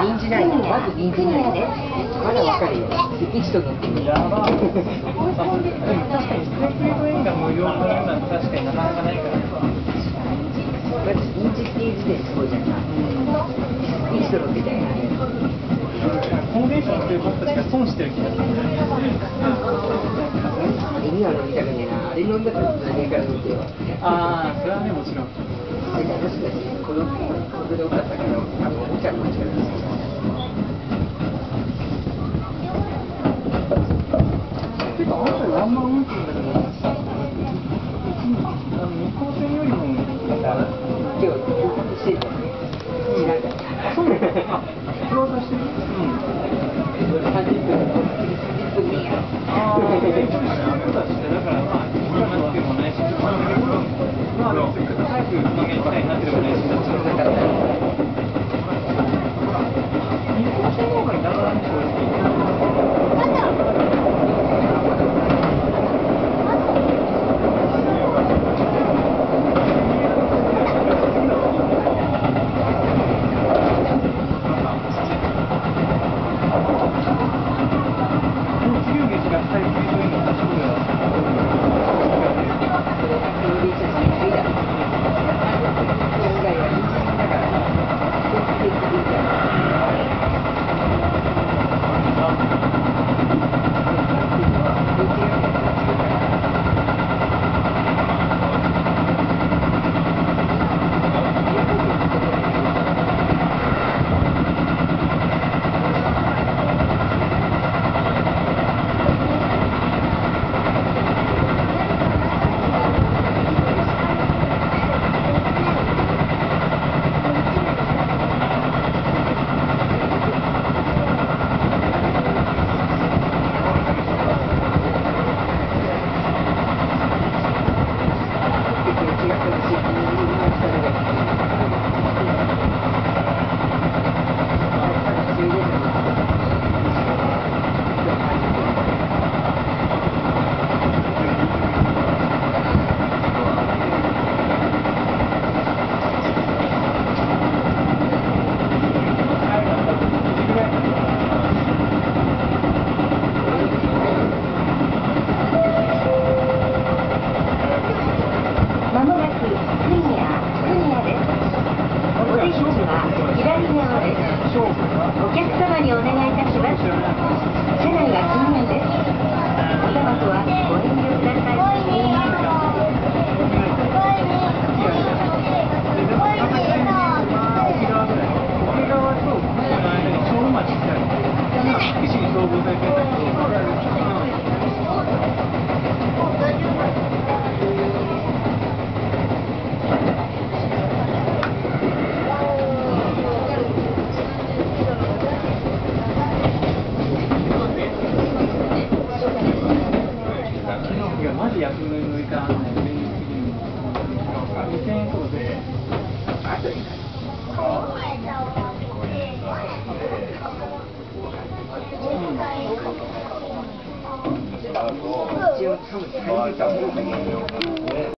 臨時ないまず臨時ないねまだわかるよ一と乗ってみるやば確かにステーキレート映画無料のようなの確かになかなかないからまず臨時っていう時点すごいじゃん一と乗ってたよねコンベンションっていう僕たちが損してる気がする今飲みたくねえなあれ飲んだから何から飲んでよああそれはねもちろん。私たち子供子供多かったからあのおもちゃの力ですてかあなたワンマン運転だけどあの日光線よりも今日してた知らんかったそうあクローズしてるうん30分30分でいいやああ、そうだしね、だからまあ、いくらなってもないし、ちょっとなんだけど、まあ、早く人間行きたいなっていうのお客様にお願いいたします。車内は禁煙です。おタバコはご遠慮ください。沖縄と沖縄との間に小町ってある福祉に総合されてるんだけど、いや、マジ役の乗り換わんない、現実的に。2000円とかで。一応多分